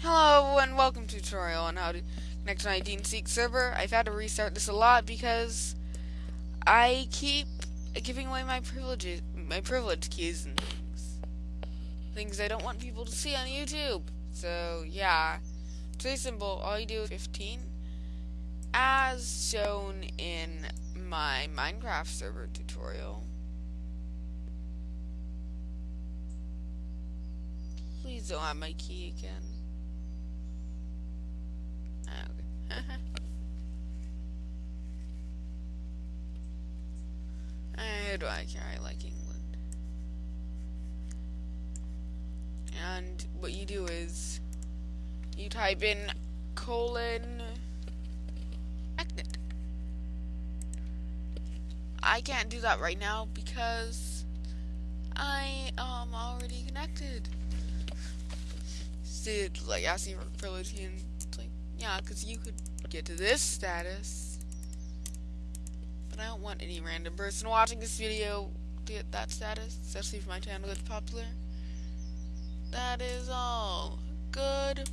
Hello and welcome to tutorial on how to connect to my Seek server. I've had to restart this a lot because I keep giving away my privileges, my privilege keys and things. Things I don't want people to see on YouTube. So yeah, it's very simple. All you do is 15 as shown in my Minecraft server tutorial. Please don't have my key again. How do I care? I like England. And what you do is you type in colon magnet. I can't do that right now because I am already connected. Did like asking for privilege and yeah, because you could get to this status. But I don't want any random person watching this video to get that status, especially if my channel gets popular. That is all. Good.